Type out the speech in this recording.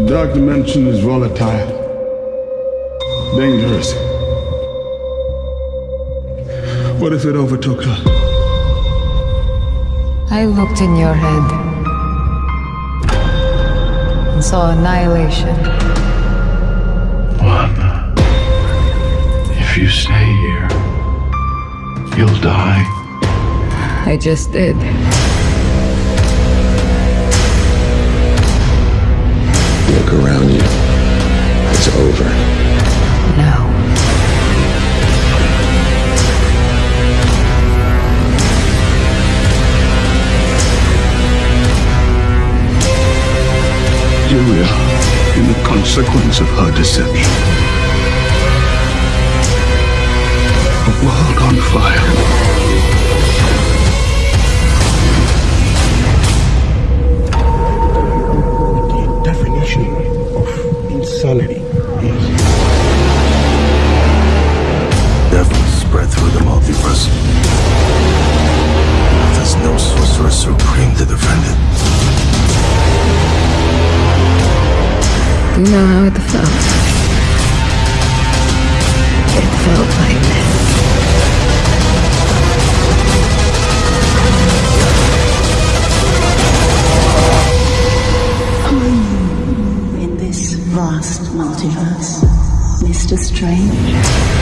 dimension is volatile, dangerous. What if it overtook her? I looked in your head and saw annihilation. One. If you stay here, you'll die. I just did. Julia, in the consequence of her deception. A world on fire. The definition of insanity is devil spread through the multiverse. There's no sorcerer supreme You know how it felt. It felt like this. Oh, in this vast multiverse, Mr. Strange.